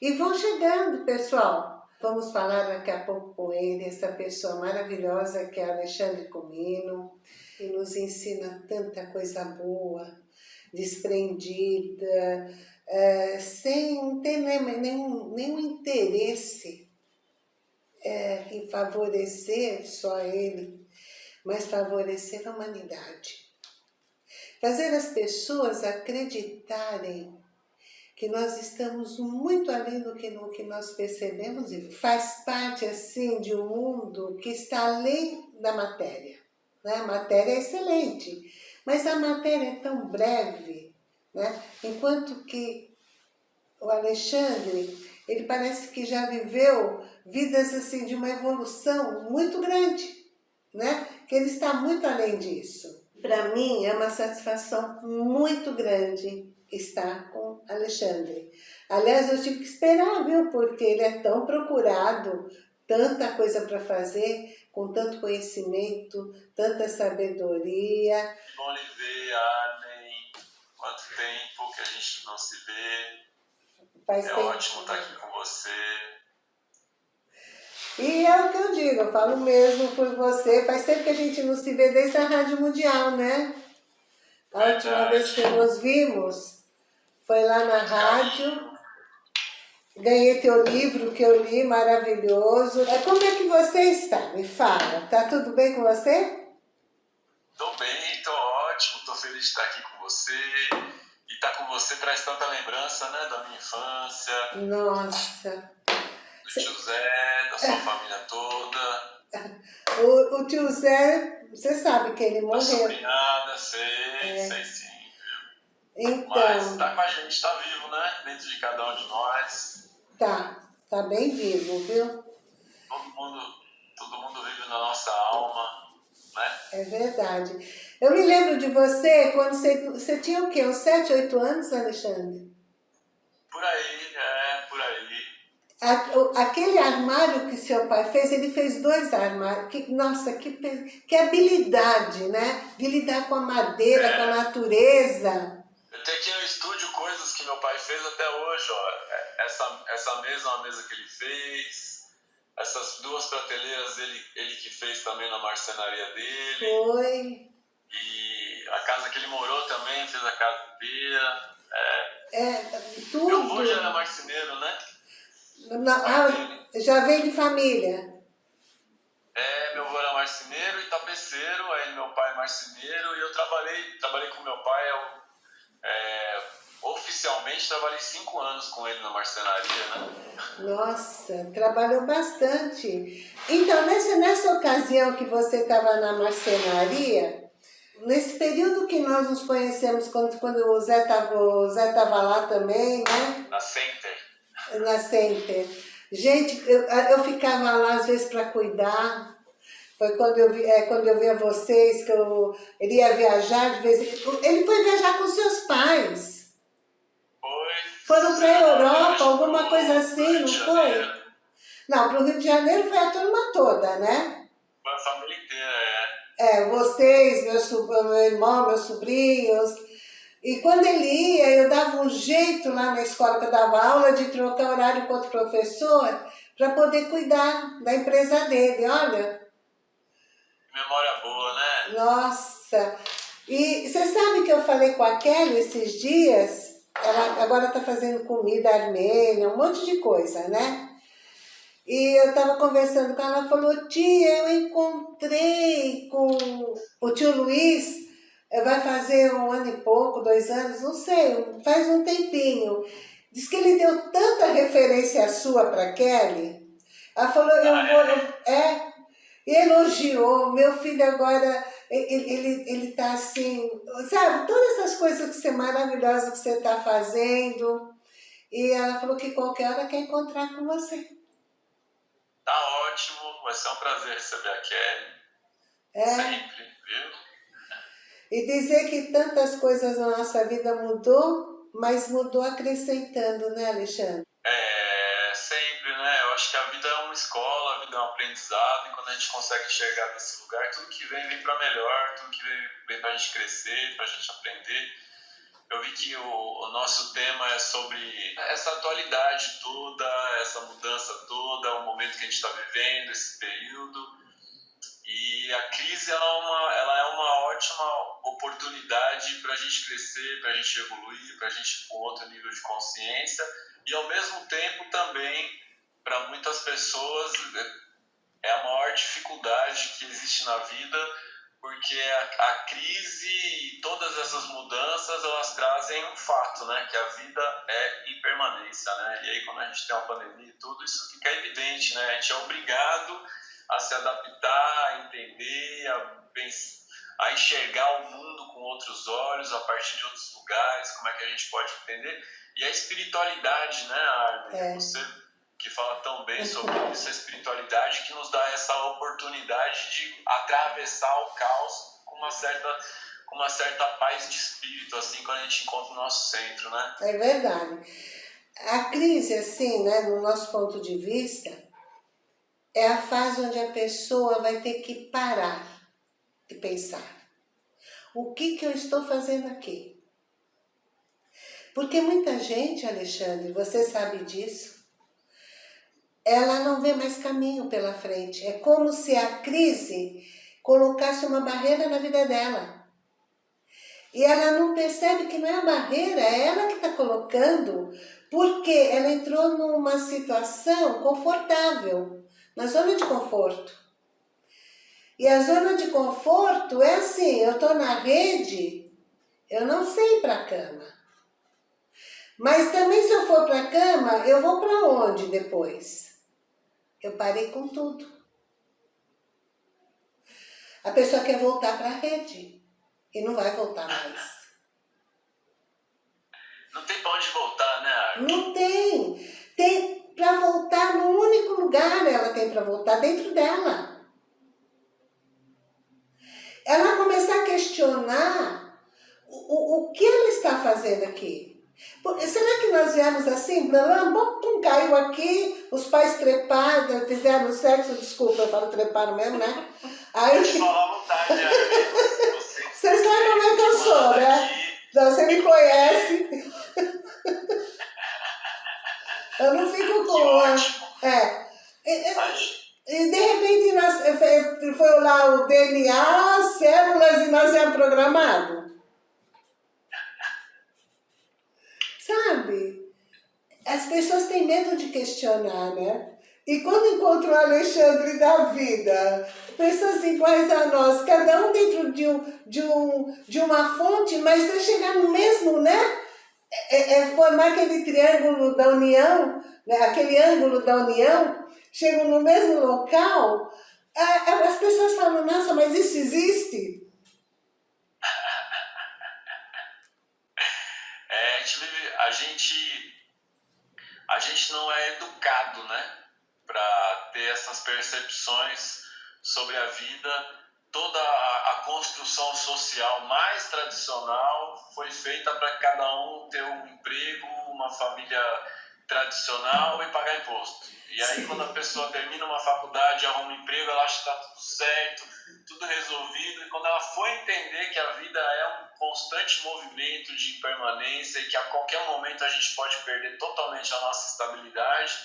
E vão chegando, pessoal. Vamos falar daqui a pouco com ele, essa pessoa maravilhosa que é Alexandre Comino, que nos ensina tanta coisa boa, desprendida, é, sem ter nenhum, nenhum interesse é, em favorecer só ele, mas favorecer a humanidade. Fazer as pessoas acreditarem que nós estamos muito além do que, no que nós percebemos e faz parte assim de um mundo que está além da matéria. Né? A matéria é excelente, mas a matéria é tão breve, né? enquanto que o Alexandre, ele parece que já viveu vidas assim de uma evolução muito grande, né? que ele está muito além disso. Para mim é uma satisfação muito grande estar com Alexandre. Aliás, eu tive que esperar, viu? Porque ele é tão procurado, tanta coisa para fazer, com tanto conhecimento, tanta sabedoria. Bom lhe ver, Arlen. Quanto tempo que a gente não se vê. Faz é tempo. ótimo estar aqui com você. E é o que eu digo, eu falo mesmo por você. Faz tempo que a gente não se vê desde a Rádio Mundial, né? A última vez que nos vimos, foi lá na rádio, ganhei teu livro que eu li, maravilhoso. É, como é que você está? Me fala, tá tudo bem com você? Tô bem, tô ótimo, tô feliz de estar aqui com você. E estar tá com você traz tanta lembrança, né, da minha infância. Nossa. Do tio Zé, da sua família toda. O, o tio Zé, você sabe que ele morreu. Da sobrinhada, sei, é. sei sim. Então... Mas tá com a gente, está vivo, né? Dentro de cada um de nós. Tá, tá bem vivo, viu? Todo mundo, todo mundo vive na nossa alma, né? É verdade. Eu me lembro de você quando você, você tinha o quê? Uns 7, 8 anos, Alexandre? Por aí, é, por aí. Aquele armário que seu pai fez, ele fez dois armários. Que, nossa, que, que habilidade, né? De lidar com a madeira, é. com a natureza. Tem aqui no estúdio coisas que meu pai fez até hoje, ó. Essa, essa mesa é uma mesa que ele fez. Essas duas prateleiras ele, ele que fez também na marcenaria dele. Foi. E a casa que ele morou também, fez a casa inteira. É, é tudo. Meu avô já era marceneiro, né? Não, ah, já veio de família. É, meu avô era marceneiro e tapeceiro, aí meu pai é marceneiro e eu trabalhei, trabalhei com meu pai, eu é, oficialmente trabalhei cinco anos com ele na marcenaria, né? Nossa, trabalhou bastante. Então, nessa, nessa ocasião que você estava na marcenaria, nesse período que nós nos conhecemos, quando, quando o Zé estava lá também, né? Na Center. Na Center. Gente, eu, eu ficava lá às vezes para cuidar, foi quando eu, vi, é, quando eu via vocês, que eu, ele ia viajar de vez em quando. Ele foi viajar com seus pais. Foi. Foram para a Europa, alguma coisa assim, não foi? Não, para o Rio de Janeiro foi a turma toda, né? A família inteira, é. É, vocês, meu, meu irmão, meus sobrinhos. E quando ele ia, eu dava um jeito lá na escola que eu dava aula de trocar horário com outro professor para poder cuidar da empresa dele. Olha? Nossa! E você sabe que eu falei com a Kelly esses dias? Ela agora está fazendo comida armênia, um monte de coisa, né? E eu estava conversando com ela, ela falou, tia, eu encontrei com o tio Luiz, eh, vai fazer um ano e pouco, dois anos, não sei, faz um tempinho. Diz que ele deu tanta referência sua para Kelly. Ela falou, eu ah, vou, é? é, elogiou, meu filho agora, ele, ele, ele tá assim, sabe, todas essas coisas que você, maravilhosas que você está fazendo. E ela falou que qualquer hora quer encontrar com você. Tá ótimo, vai ser um prazer receber a Kelly. É. Sempre, viu? E dizer que tantas coisas na nossa vida mudou, mas mudou acrescentando, né, Alexandre? É, sempre, né? Eu acho que a vida é escola, a vida é um aprendizado, e quando a gente consegue chegar nesse lugar, tudo que vem, vem para melhor, tudo que vem, vem para a gente crescer, para a gente aprender. eu vi que o, o, nosso tema é sobre essa atualidade toda, essa mudança toda, o momento que a gente está vivendo, esse período. E a crise ela é uma, ela é uma ótima oportunidade para a gente crescer, para a gente evoluir, para a gente ir para um outro nível de consciência e ao mesmo tempo também para muitas pessoas é a maior dificuldade que existe na vida porque a, a, crise e todas essas mudanças elas trazem um fato, né, que a vida é impermanência, né, e aí quando a gente tem uma pandemia e tudo isso fica evidente, né, a gente é obrigado a se adaptar, a entender, a, pensar, a enxergar o mundo com outros olhos, a partir de outros lugares, como é que a gente pode entender, e a espiritualidade, né, Armin, é. você que fala tão bem sobre isso, a espiritualidade que nos dá essa oportunidade de atravessar o caos com uma certa com uma certa paz de espírito, assim, quando a gente encontra o nosso centro, né? É verdade. A crise, assim, né, no nosso ponto de vista, é a fase onde a pessoa vai ter que parar e pensar. O que que eu estou fazendo aqui? Porque muita gente, Alexandre, você sabe disso, ela não vê mais caminho pela frente. É como se a crise colocasse uma barreira na vida dela. E ela não percebe que não é a barreira, é ela que está colocando, porque ela entrou numa situação confortável, na zona de conforto. E a zona de conforto é assim, eu estou na rede, eu não sei ir para a cama. Mas também se eu for para a cama, eu vou para onde depois? Eu parei com tudo. A pessoa quer voltar para a rede e não vai voltar mais. Não tem para onde voltar, né, Arthur? Não tem. Tem para voltar no único lugar ela tem para voltar, dentro dela. Ela começar a questionar o, o, o que ela está fazendo aqui. Será que nós viemos assim, blam, caiu aqui, os pais treparam, fizeram sexo, desculpa, eu falo treparam mesmo, né? Aí... vontade, né? Você sabe como é que eu sou, né? Você me conhece. Eu não fico com... É. E, e, de repente, nós, foi lá o DNA, células, e nós é programado. Sabe? As pessoas têm medo de questionar, né? E quando encontram o Alexandre da vida, pessoas iguais a nós, cada um dentro de, um, de, um, de uma fonte, mas vai chegar no mesmo, né? É, é, é formar aquele triângulo da união, né? aquele ângulo da união, chegam no mesmo local, as pessoas falam, nossa, mas isso existe? a gente, a gente não é educado, né? Para ter essas percepções sobre a vida. Toda a, a construção social mais tradicional foi feita para cada um ter um emprego, uma família tradicional e pagar imposto. E aí, Sim. quando a pessoa termina uma faculdade, arruma um emprego, ela acha que está tudo certo, tudo resolvido. E quando ela foi entender que a vida é um constante movimento de impermanência e que a qualquer momento a gente pode perder totalmente a nossa estabilidade,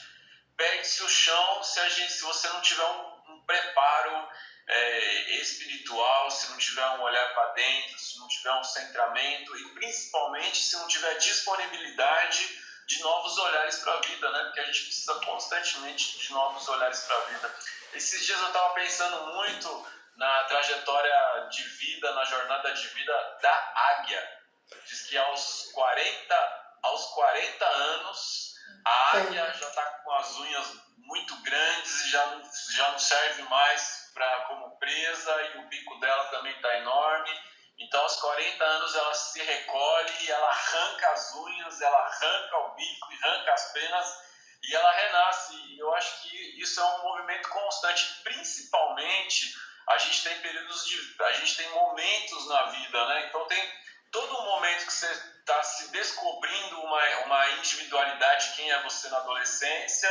perde-se o chão se, a gente, se você não tiver um, um preparo é, espiritual, se não tiver um olhar para dentro, se não tiver um centramento e principalmente se não tiver disponibilidade de novos olhares para a vida, né? Porque a gente precisa constantemente de novos olhares para a vida. Esses dias eu estava pensando muito na trajetória de vida, na jornada de vida da águia. Diz que aos 40, aos 40 anos, a águia já está com as unhas muito grandes e já não, já não serve mais pra, como presa e o bico dela também está enorme então, aos 40 anos, ela se recolhe ela arranca as unhas, ela arranca o bico arranca as penas e ela renasce. E eu acho que isso é um movimento constante. Principalmente, a gente tem períodos de. a gente tem momentos na vida, né? Então, tem, todo momento que você está se descobrindo uma, uma individualidade, quem é você na adolescência,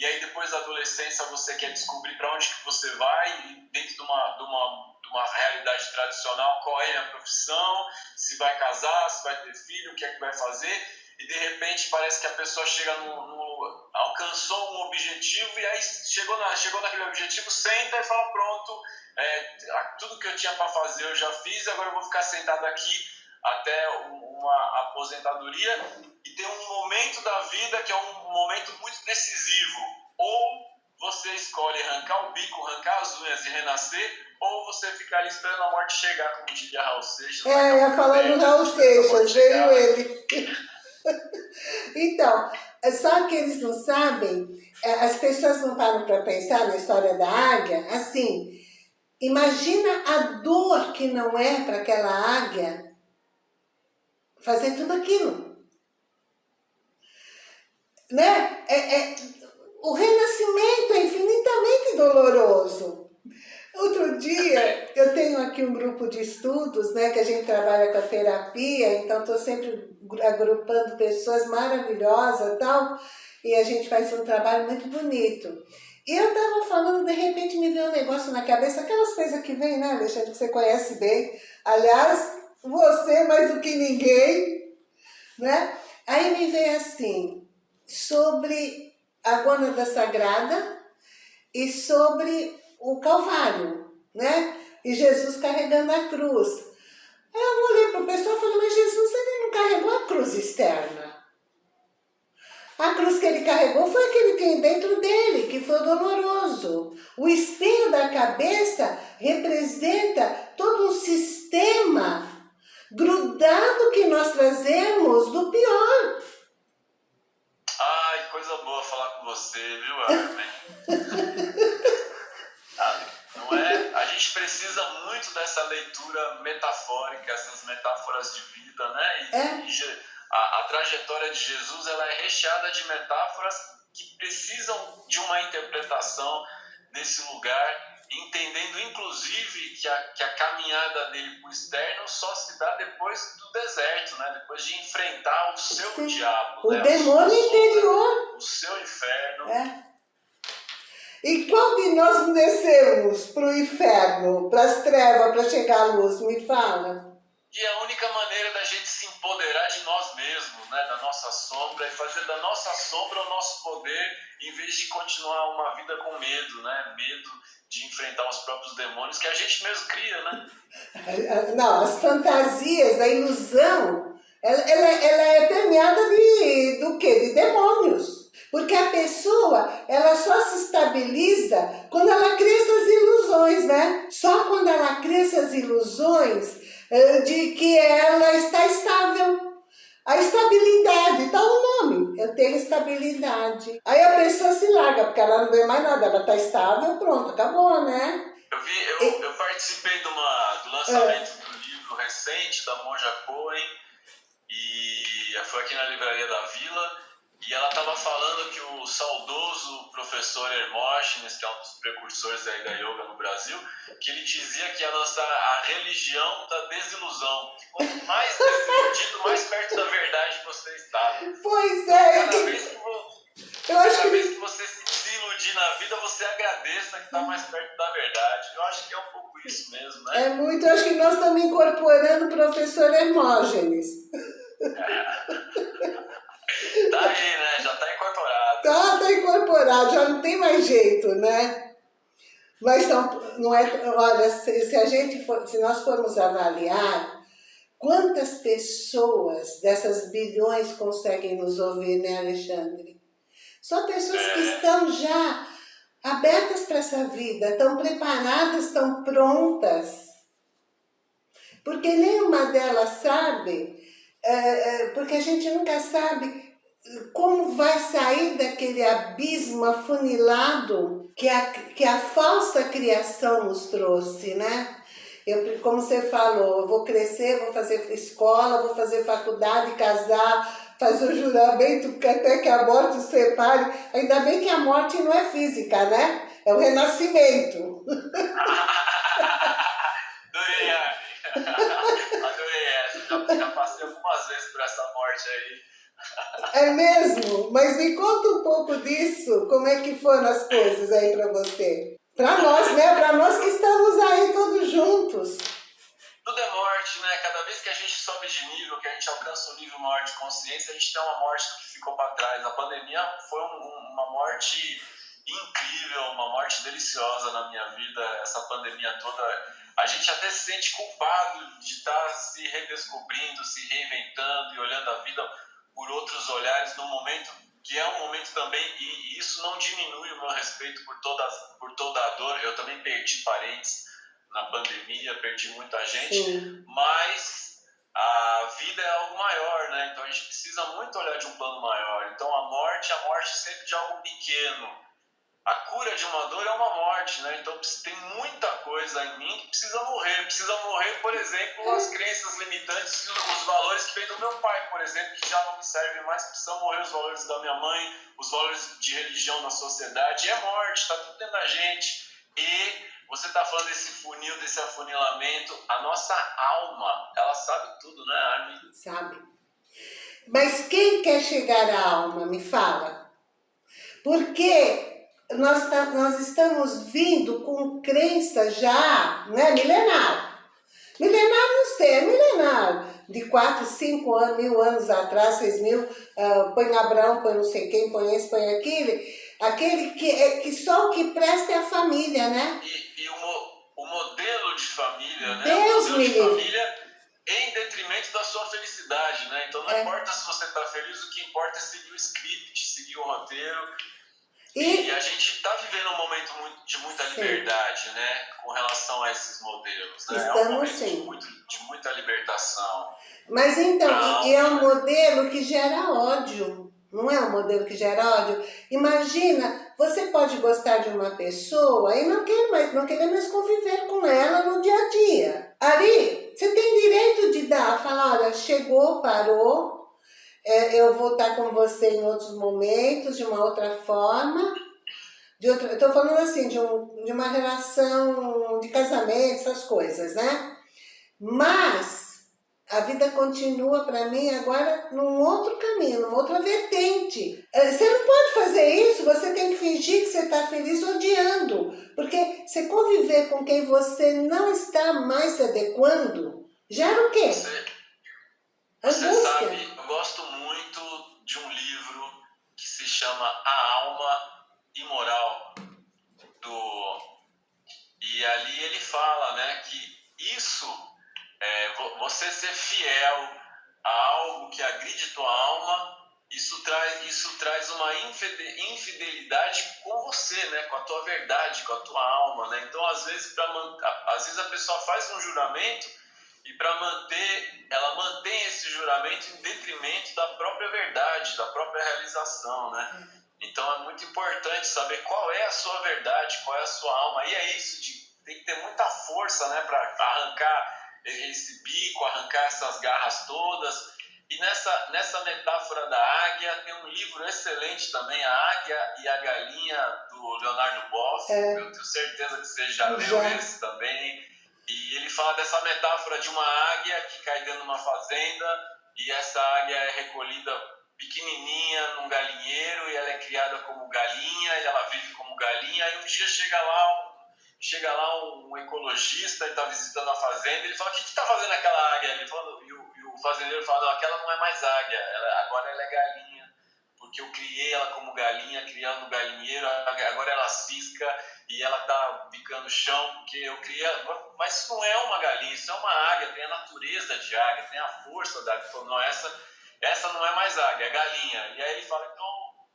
e aí depois da adolescência você quer descobrir para onde que você vai, dentro de uma, de, uma, de uma realidade tradicional, qual é a profissão, se vai casar, se vai ter filho, o que é que vai fazer, e de repente parece que a pessoa chega no, no alcançou um objetivo e aí chegou, na, chegou naquele objetivo, senta e fala pronto, é, tudo que eu tinha para fazer eu já fiz, agora eu vou ficar sentado aqui até uma aposentadoria e tem um momento da vida que é um momento muito decisivo. Ou você escolhe arrancar o bico, arrancar as unhas e renascer, ou você ficar ali esperando a morte chegar, como diria Raul Seixas. É, ia falar do Raul Seixas, veio ele. então, só que eles não sabem, é, as pessoas não param para pensar na história da águia, assim, imagina a dor que não é para aquela águia fazer tudo aquilo. Né? É, é, o renascimento é infinitamente doloroso. Outro dia, eu tenho aqui um grupo de estudos, né, que a gente trabalha com a terapia, então estou sempre agrupando pessoas maravilhosas e tal, e a gente faz um trabalho muito bonito. E eu estava falando, de repente me veio um negócio na cabeça, aquelas coisas que vem, né, Alexandre, que você conhece bem. Aliás, você mais do que ninguém, né? Aí me veio assim, sobre a Gônada Sagrada e sobre o Calvário, né? E Jesus carregando a cruz. Aí eu olhei para o pessoal e falei, mas Jesus ele não carregou a cruz externa. A cruz que ele carregou foi aquele que tem dentro dele, que foi doloroso. O espinho da cabeça representa todo um sistema grudado que nós trazemos do pior. Ai, coisa boa falar com você, viu, Armin? não é? A gente precisa muito dessa leitura metafórica, essas metáforas de vida, né? E, é. e a, a trajetória de Jesus ela é recheada de metáforas que precisam de uma interpretação nesse lugar entendendo inclusive que a, que a caminhada dele para o externo só se dá depois do deserto, né? depois de enfrentar o seu Sim. diabo. O né? demônio o interior. O seu inferno. É. E quando nós descemos para o inferno, para as trevas, para chegar à luz, me fala. E a única maneira da gente se empoderar de nós mesmos, né, da nossa sombra, é fazer da nossa sombra o nosso poder, em vez de continuar uma vida com medo, né? Medo de enfrentar os próprios demônios que a gente mesmo cria, né? Não, as fantasias, a ilusão, ela, ela, ela é permeada de, do quê? De demônios. Porque a pessoa, ela só se estabiliza quando ela cria essas ilusões, né? Só quando ela cria essas ilusões eh, de que ela está estável. A estabilidade, dá o nome, eu tenho estabilidade. Aí a pessoa se larga, porque ela não vê mais nada, ela está estável, pronto, acabou, né? Eu, vi, eu, e... eu participei de uma, do lançamento é. do livro recente da Monja Cohen, e foi aqui na Livraria da Vila, e ela estava falando que o saudoso professor Hermógenes, que é um dos precursores aí da yoga no Brasil, que ele dizia que ia lançar a religião da desilusão. Quanto mais desiludido, mais perto da verdade você está. Pois é. Cada eu... vez que você, eu acho que... vez que você se desiludir na vida, você agradeça que está mais perto da verdade. Eu acho que é um pouco isso mesmo, né? É muito, eu acho que nós estamos incorporando o professor Hermógenes. É. Tá aí, né? Já tá incorporado. Tá, tá incorporado, já não tem mais jeito, né? Mas não, não é. Olha, se, se a gente for, se nós formos avaliar quantas pessoas dessas bilhões conseguem nos ouvir, né, Alexandre? Só pessoas que é. estão já abertas para essa vida, estão preparadas, estão prontas. Porque nenhuma delas sabe é, é, porque a gente nunca sabe como vai sair daquele abismo afunilado que a, que a falsa criação nos trouxe, né? Eu, como você falou, eu vou crescer, vou fazer escola, vou fazer faculdade, casar, fazer o juramento até que a morte separe. Ainda bem que a morte não é física, né? É o renascimento. Adorei, Adorei essa. vezes por essa morte aí. É mesmo? Mas me conta um pouco disso, como é que foram as coisas aí para você? Para nós, né? Para nós que estamos aí todos juntos. Tudo é morte, né? Cada vez que a gente sobe de nível, que a gente alcança um nível maior de consciência, a gente tem uma morte que ficou para trás. A pandemia foi um, uma morte incrível, uma morte deliciosa na minha vida, essa pandemia toda. A gente até se sente culpado de estar se redescobrindo, se reinventando e olhando a vida por outros olhares no momento que é um momento também, e isso não diminui o meu respeito por toda, por toda a dor. Eu também perdi parentes na pandemia, perdi muita gente, Sim. mas a vida é algo maior, né? Então a gente precisa muito olhar de um plano maior. Então a morte, a morte sempre de algo pequeno a cura de uma dor é uma morte, né? Então tem muita coisa em mim que precisa morrer. Precisa morrer, por exemplo, as crenças limitantes e os valores que vêm do meu pai, por exemplo, que já não me servem mais. Precisam morrer os valores da minha mãe, os valores de religião na sociedade. É morte, está tudo dentro da gente. E você está falando desse funil, desse afunilamento. A nossa alma, ela sabe tudo, né, Armin? Sabe. Mas quem quer chegar à alma, me fala. Porque nós, tá, nós estamos vindo com crença já né, milenar. Milenar não sei, é milenar. De 4, 5 anos, mil anos atrás, 6 mil, uh, põe Abraão, põe não sei quem, põe esse, põe aquele. Aquele que, é, que só o que presta é a família, né? E, e o, o, modelo de família, né? Deus o modelo de família em detrimento da sua felicidade, né? Então não é. importa se você está feliz, o que importa é seguir o script, seguir o roteiro e, e a gente está vivendo um momento de muita sim. liberdade, né? Com relação a esses modelos. Né? Estamos é um momento sim. De, muito, de muita libertação. Mas então, e é um modelo que gera ódio. Não é um modelo que gera ódio? Imagina, você pode gostar de uma pessoa e não querer mais, não querer mais conviver com ela no dia a dia. Ali, você tem direito de dar, falar, olha, chegou, parou, eu vou estar com você em outros momentos, de uma outra forma. De outra, Estou falando assim, de, um, de uma relação de casamento, essas coisas, né? Mas a vida continua para mim agora num outro caminho, numa outra vertente. É, você não pode fazer isso, você tem que fingir que você está feliz odiando. Porque você conviver com quem você não está mais se adequando, gera o quê? Eu gosto muito de um livro que se chama A Alma Imoral do e ali ele fala, né, que isso é, você ser fiel a algo que agride tua alma, isso traz isso traz uma infidelidade com você, né, com a tua verdade, com a tua alma, né? Então às vezes para às vezes a pessoa faz um juramento e para manter, ela mantém esse juramento em detrimento da própria verdade, da própria realização, né? Então é muito importante saber qual é a sua verdade, qual é a sua alma. E é isso, de, tem que ter muita força, né, para arrancar esse bico, arrancar essas garras todas. E nessa, nessa metáfora da águia, tem um livro excelente também, A Águia e a Galinha, do Leonardo Boff. É. Eu tenho certeza que você já leu esse também. E ele fala dessa metáfora de uma águia que cai dentro de uma fazenda e essa águia é recolhida pequenininha num galinheiro e ela é criada como galinha e ela vive como galinha. E um dia chega lá um, chega lá um ecologista e está visitando a fazenda e ele fala, o que está fazendo aquela águia? Ele fala, e, o, e o fazendeiro fala, não, aquela não é mais águia, ela, agora ela é galinha porque eu criei ela como galinha, criando um galinheiro, agora ela cisca e ela tá bicando o chão, porque eu criei ela. Mas isso não é uma galinha, isso é uma águia, tem a natureza de águia, tem a força da águia. Não, essa, essa não é mais águia, é galinha. E aí ele fala, então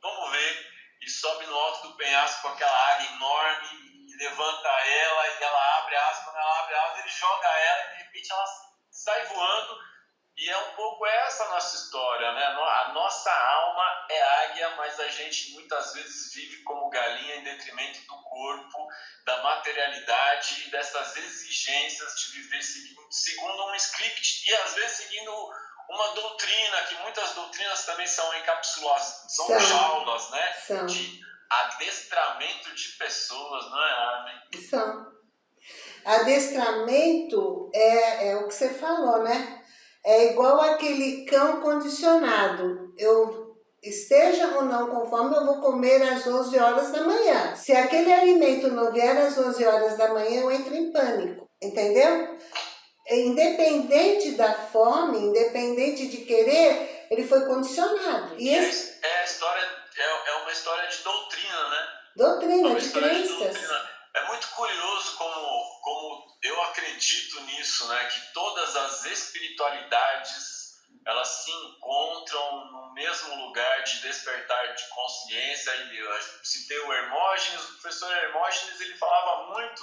vamos ver. E sobe no alto do penhasco com aquela águia enorme, e levanta ela, e ela abre a asa, quando ela abre a asa, ele joga ela e de repente ela sai voando e é um pouco essa a nossa história, né? A nossa alma é águia, mas a gente muitas vezes vive como galinha em detrimento do corpo, da materialidade e dessas exigências de viver segundo um script e às vezes seguindo uma doutrina, que muitas doutrinas também são encapsuladas, são, são. jaulas, né? São. De adestramento de pessoas, não é, Armin? São. Adestramento é, é o que você falou, né? É igual aquele cão condicionado. Eu esteja ou não com fome, eu vou comer às 11 horas da manhã. Se aquele alimento não vier às 11 horas da manhã, eu entro em pânico. Entendeu? Independente da fome, independente de querer, ele foi condicionado. E esse... é, é, história, é, é uma história de doutrina, né? Doutrina, é de crenças. De é muito curioso como, como eu acredito nisso, né? Que todas as espiritualidades elas se encontram no mesmo lugar de despertar de consciência. Eu citei o Hermógenes, o professor Hermógenes ele falava muito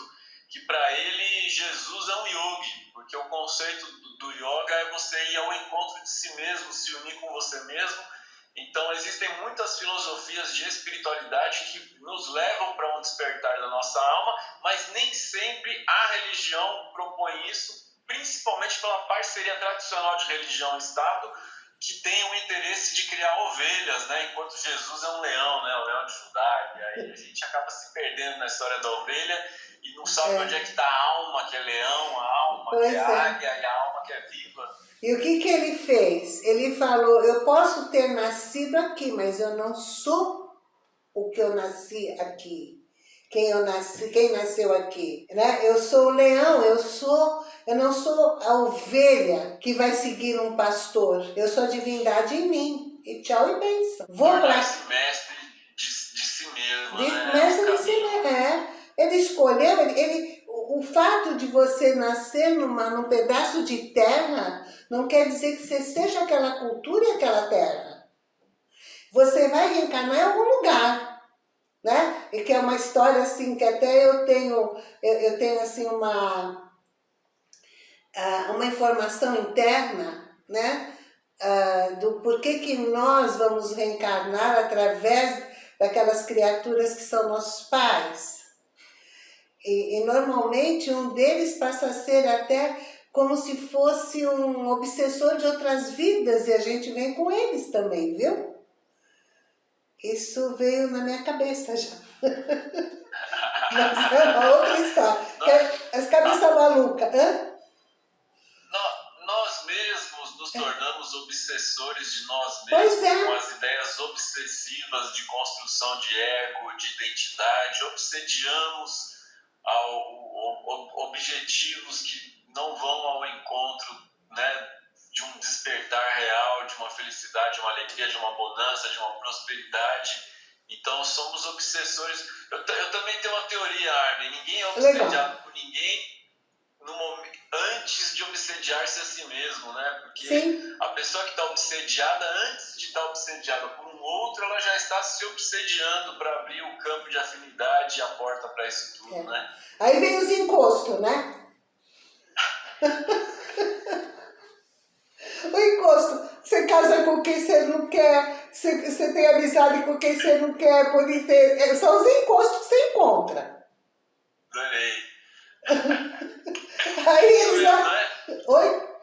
que para ele Jesus é um yogi, porque o conceito do yoga é você ir ao encontro de si mesmo, se unir com você mesmo então, existem muitas filosofias de espiritualidade que nos levam para um despertar da nossa alma, mas nem sempre a religião propõe isso, principalmente pela parceria tradicional de religião e Estado, que tem o interesse de criar ovelhas, né? enquanto Jesus é um leão, né? o leão de Judá. E aí a gente acaba se perdendo na história da ovelha e não sabe é. onde é que está a alma que é leão, a alma pois que é, é águia e a alma que é viva. E o que, que ele fez? Ele falou, eu posso ter nascido aqui, mas eu não sou o que eu nasci aqui. Quem, eu nasci, quem nasceu aqui, né? Eu sou o leão, eu sou, eu não sou a ovelha que vai seguir um pastor. Eu sou a divindade em mim. E tchau e benção. Vou para mestre de, de, si mesmo, de, né? Mestre de si mesmo, é. Ele escolheu, ele, ele o, fato de você nascer numa, num pedaço de terra não quer dizer que você seja aquela cultura e aquela terra. Você vai reencarnar em algum lugar, né? E que é uma história assim, que até eu tenho, eu, eu tenho assim uma, ah, uma informação interna, né? Uh, do porquê que nós vamos reencarnar através daquelas criaturas que são nossos pais. E, e, normalmente um deles passa a ser até como se fosse um obsessor de outras vidas e a gente vem com eles também, viu? Isso veio na minha cabeça já. Mas é uma outra história. É as cabeças malucas. Hã? Nós mesmos nos tornamos obsessores de nós mesmos, é. com as ideias obsessivas de construção de ego, de identidade, obsediamos ao, objetivos que não vão ao encontro né, de um despertar real, de uma felicidade, de uma alegria, de uma bonança, de uma prosperidade. Então somos obsessores. Eu, eu também tenho uma teoria, Armin. Ninguém é obsediado Legal. por ninguém momento, antes de obsediar-se a si mesmo, né? Porque Sim. a pessoa que está obsediada, antes de estar tá obsediada por um outro, ela já está se obsediando para abrir o campo de afinidade e a porta para isso tudo, é. né? Aí vem os encostos, né? o encosto, você casa com quem você não quer, você, você tem amizade com quem você não quer, por inteiro. É, são os encostos que você encontra. Adorei. Aí eles... Né? Oi?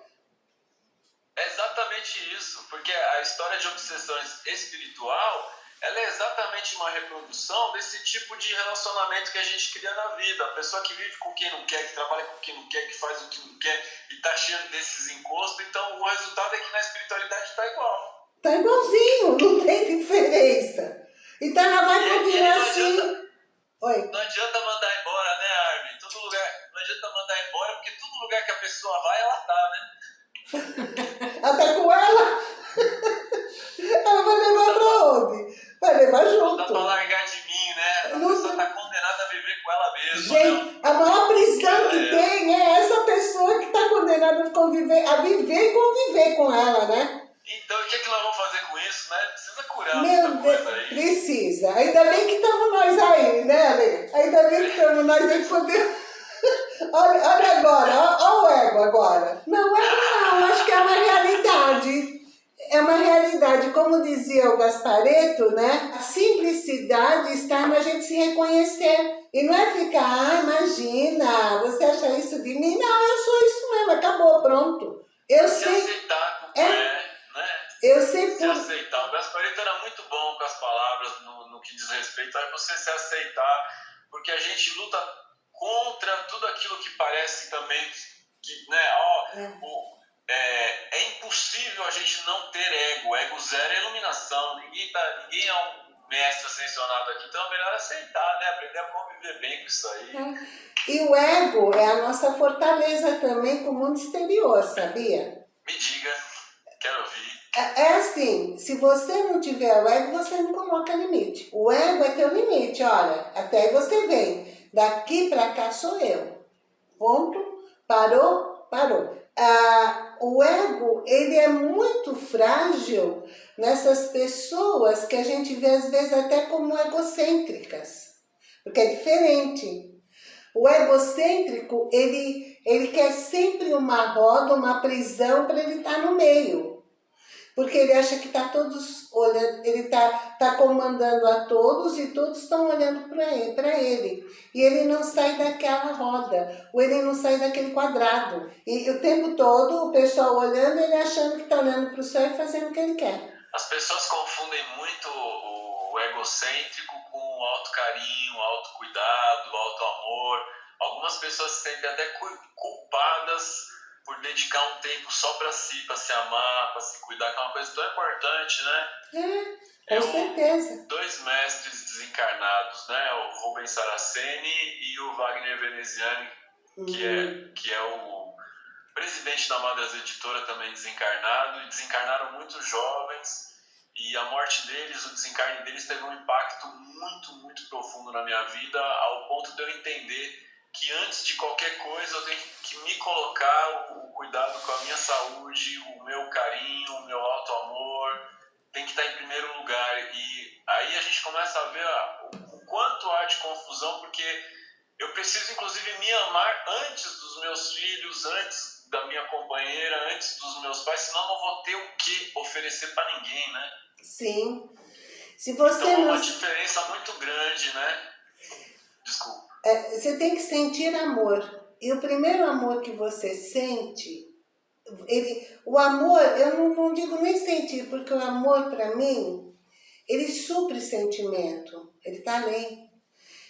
É exatamente isso, porque a história de obsessão espiritual ela é exatamente uma reprodução desse tipo de relacionamento que a gente cria na vida. A pessoa que vive com quem não quer, que trabalha com quem não quer, que faz o que não quer e está cheio desses encostos. Então o resultado é que na espiritualidade está igual. Está igualzinho, não tem diferença. Então ela vai continuar assim. Oi. Não adianta mandar lugar que a pessoa vai, ela tá, né? Até com ela? ela vai levar pra onde? Vai levar junto. Não dá pra largar de mim, né? A não... pessoa tá condenada a viver com ela mesma. Gente, a maior prisão que é. tem é essa pessoa que tá condenada a, conviver, a viver e conviver com ela, né? Então, o que, é que nós vamos fazer com isso, né? Precisa curar Meu Deus, aí. Precisa. Ainda bem que estamos nós aí, né, Ale? Ainda bem que estamos nós aí poder... olha, olha agora, olha, o ego agora. Não, ego não, acho que é uma realidade é uma realidade, como dizia o Gaspareto, né? A simplicidade está na gente se reconhecer. E não é ficar, ah, imagina, você acha isso de mim? Não, eu sou isso mesmo, acabou, pronto. Eu se sei. aceitar é, é, né? Eu sei se por... aceitar. O Gaspareto era muito bom com as palavras no, no que diz respeito a você se aceitar, porque a gente luta contra tudo aquilo que parece também que, né, ó, é. o é, é, impossível a gente não ter ego. Ego zero é iluminação. Ninguém, tá, ninguém é um mestre ascensionado aqui, então é melhor aceitar, né? Aprender a conviver bem com isso aí. É. E o ego é a nossa fortaleza também com o mundo exterior, sabia? Me diga, quero ouvir. É, é assim, se você não tiver o ego, você não coloca limite. O ego é teu limite, olha, até aí você vem. Daqui para cá sou eu. Ponto, parou, parou. Ah, o ego, ele é muito frágil nessas pessoas que a gente vê às vezes até como egocêntricas, porque é diferente. O egocêntrico, ele, ele quer sempre uma roda, uma prisão para ele estar tá no meio porque ele acha que está todos olhando, ele está tá comandando a todos e todos estão olhando para ele, ele. E ele não sai daquela roda, ou ele não sai daquele quadrado. E o tempo todo o pessoal olhando, ele achando que está olhando para o céu e fazendo o que ele quer. As pessoas confundem muito o egocêntrico com o alto carinho, o alto cuidado, o alto amor. Algumas pessoas se sentem até culpadas por dedicar um tempo só para si, para se amar, para se cuidar, que é uma coisa tão importante, né? É, com certeza. Dois mestres desencarnados, né? O Rubens Saraceni e o Wagner Veneziani, uhum. que, é, uhum. que é o presidente da Madras Editora também desencarnado, e desencarnaram muito jovens, e a morte deles, o desencarne deles teve um impacto muito, muito profundo na minha vida, ao ponto de eu entender que antes de qualquer coisa eu tenho que me colocar o cuidado com a minha saúde, o meu carinho, o meu alto amor, tem que estar em primeiro lugar. E aí a gente começa a ver o quanto há de confusão, porque eu preciso inclusive me amar antes dos meus filhos, antes da minha companheira, antes dos meus pais, senão não vou ter o que oferecer para ninguém, né? Sim. Se você então é uma diferença muito grande, né? É, você tem que sentir amor. E o primeiro amor que você sente, ele, o amor, eu não, não digo nem sentir, porque o amor para mim, ele supre sentimento, ele está além.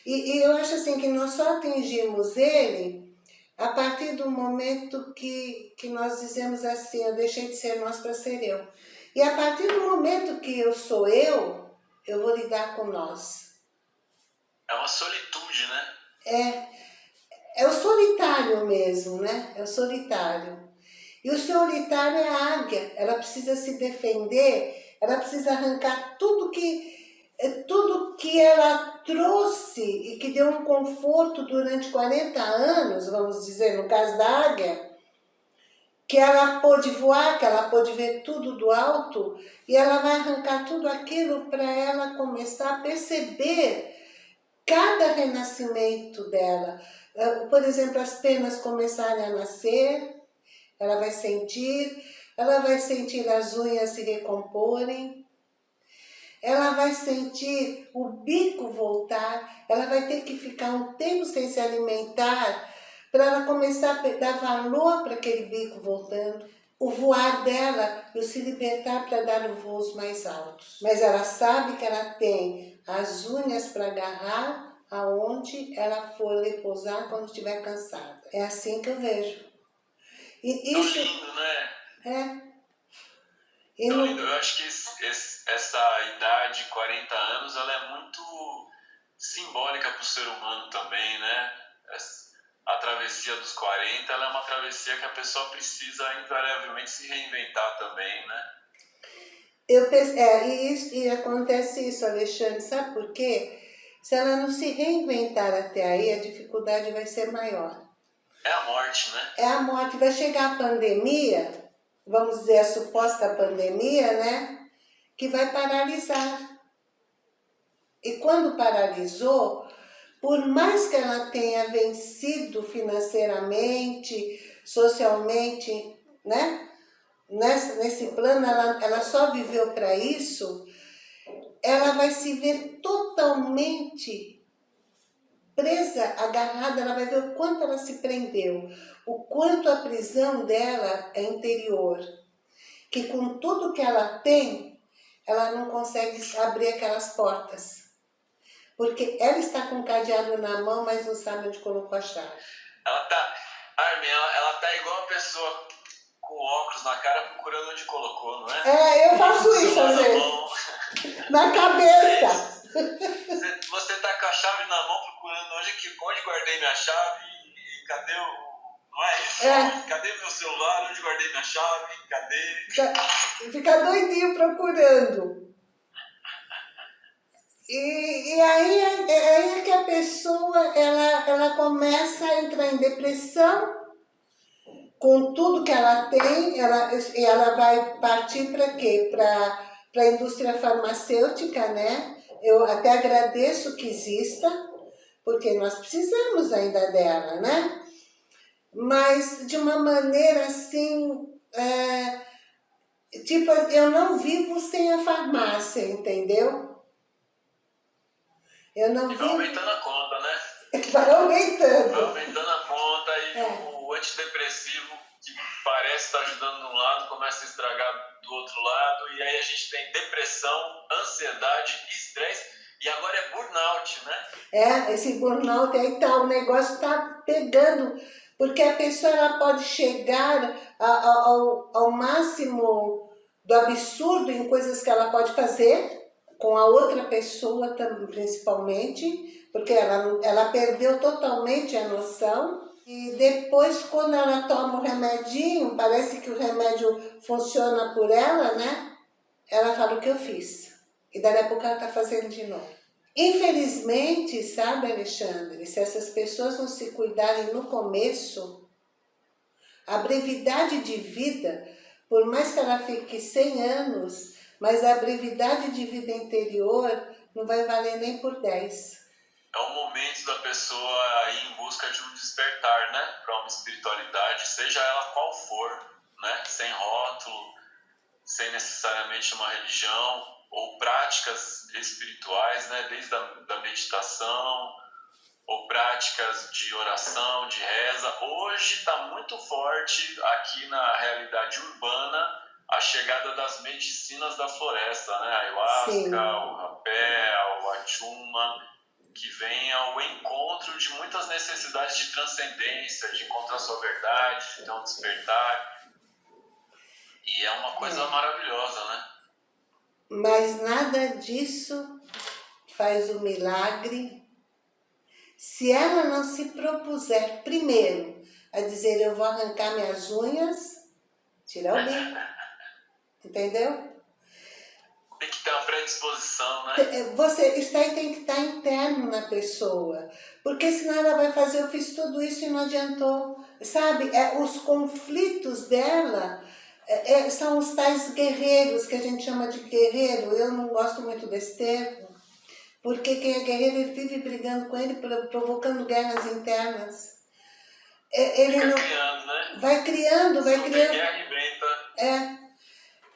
E, e eu acho assim que nós só atingimos ele a partir do momento que, que nós dizemos assim, eu deixei de ser nós para ser eu. E a partir do momento que eu sou eu, eu vou lidar com nós. É uma solitude, né? É, é o solitário mesmo, né? É o solitário. E o solitário é a águia, ela precisa se defender, ela precisa arrancar tudo que, é, tudo que ela trouxe e que deu um conforto durante 40 anos, vamos dizer, no caso da águia, que ela pôde voar, que ela pôde ver tudo do alto, e ela vai arrancar tudo aquilo para ela começar a perceber cada renascimento dela. Ah, por exemplo, as penas começarem a nascer, ela vai sentir, ela vai sentir as unhas se recomporem, ela vai sentir o bico voltar, ela vai ter que ficar um tempo sem se alimentar para ela começar a dar valor para aquele bico voltando o voar dela o se libertar para dar voos mais altos. Mas ela sabe que ela tem as unhas para agarrar aonde ela for repousar quando estiver cansada. É assim que eu vejo. E isso, lindo, né? É. E lindo. Eu acho que esse, esse, essa idade, 40 anos, ela é muito simbólica para o ser humano também, né? A travessia dos 40 ela é uma travessia que a pessoa precisa invariavelmente se reinventar também, né? Eu é, e, isso, e acontece isso, Alexandre, sabe por quê? Se ela não se reinventar até aí, a dificuldade vai ser maior. É a morte, né? É a morte. Vai chegar a pandemia, vamos dizer a suposta pandemia, né? Que vai paralisar. E quando paralisou, por mais que ela tenha vencido financeiramente, socialmente, né? Nesse, nesse plano, ela, ela só viveu para isso, ela vai se ver totalmente presa, agarrada, ela vai ver o quanto ela se prendeu, o quanto a prisão dela é interior, que com tudo que ela tem, ela não consegue abrir aquelas portas. Porque ela está com o cadeado na mão, mas não sabe onde colocou a chave. Ela tá, Armin, ela, ela tá igual a pessoa com óculos na cara procurando onde colocou, não é? É, eu faço isso às vezes. Na cabeça. Você, tá com a chave na mão procurando onde, onde guardei minha chave e, cadê o. Não é isso? É. Cadê meu celular? Onde guardei minha chave? Cadê? Fica doidinho procurando. E, e aí, é, aí é que a pessoa ela, ela começa a entrar em depressão com tudo que ela tem, ela, ela vai partir para quê? Para a indústria farmacêutica, né? Eu até agradeço que exista, porque nós precisamos ainda dela, né? Mas de uma maneira assim, é, tipo, eu não vivo sem a farmácia, entendeu? Eu não e vai aumentando a conta, né? Vai aumentando. Vai aumentando a conta e é. Antidepressivo que parece estar ajudando de um lado começa a estragar do outro lado e aí a gente tem depressão, ansiedade, estresse e agora é burnout, né? É, esse burnout aí tá, o negócio tá pegando, porque a pessoa ela pode chegar ao, ao máximo do absurdo em coisas que ela pode fazer, com a outra pessoa principalmente, porque ela, ela perdeu totalmente a noção. E depois, quando ela toma o remedinho, parece que o remédio funciona por ela, né? Ela fala o que eu fiz. E daí a pouco ela está fazendo de novo. Infelizmente, sabe, Alexandre, se essas pessoas não se cuidarem no começo, a brevidade de vida, por mais que ela fique 100 anos, mas a brevidade de vida interior não vai valer nem por 10. É o momento da pessoa ir em busca de um despertar, né? Para uma espiritualidade, seja ela qual for, né? Sem rótulo, sem necessariamente uma religião, ou práticas espirituais, né? Desde a da meditação, ou práticas de oração, de reza. Hoje está muito forte aqui na realidade urbana a chegada das medicinas da floresta, né? A ayahuasca, Sim. o rapé, o achuma, que vem ao encontro de muitas necessidades de transcendência, de encontrar sua verdade, de ter um despertar. E é uma coisa é. maravilhosa, né? Mas nada disso faz o milagre se ela não se propuser primeiro a dizer eu vou arrancar minhas unhas, tirar o bico. Entendeu? Ter uma predisposição, né? É, você, isso aí tem que estar interno na pessoa. Porque senão ela vai fazer, eu fiz tudo isso e não adiantou. Sabe, é, os conflitos dela é, é, são os tais guerreiros, que a gente chama de guerreiro. Eu não gosto muito desse termo. Porque quem é guerreiro, ele vive brigando com ele, provocando guerras internas. É, ele Fica não... criando, né? Vai criando, vai Super criando. Guerra inventa. É.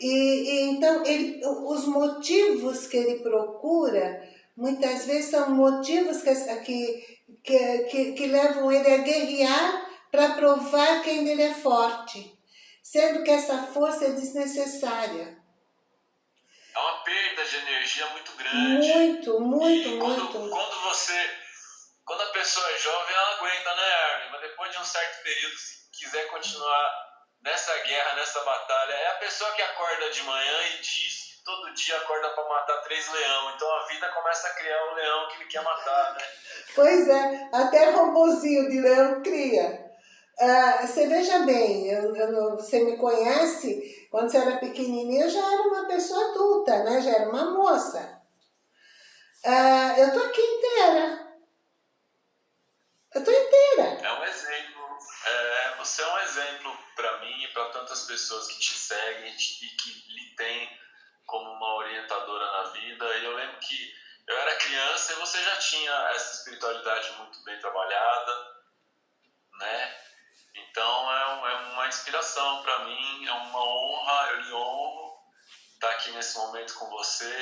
E, e, então, ele, os motivos que ele procura, muitas vezes são motivos que, que, que, que levam ele a guerrear para provar que ainda ele é forte, sendo que essa força é desnecessária. É uma perda de energia muito grande. Muito, muito, e quando, muito. Quando você, quando a pessoa é jovem, ela aguenta, né, Armin? Mas depois de um certo período, se quiser continuar nessa guerra, nessa batalha, é a pessoa que acorda de manhã e diz que todo dia acorda para matar três leão. Então a vida começa a criar o leão que ele quer matar, né? Pois é, até robôzinho de leão cria. Uh, você veja bem, eu, eu, você me conhece, quando você era pequenininha, eu já era uma pessoa adulta, né? Já era uma moça. Uh, eu tô aqui inteira. Eu tô inteira. É um exemplo. É, você é um exemplo para mim e para tantas pessoas que te seguem e que lhe têm como uma orientadora na vida. E eu lembro que eu era criança e você já tinha essa espiritualidade muito bem trabalhada, né? Então é, um, é uma inspiração para mim, é uma honra, eu lhe honro estar aqui nesse momento com você,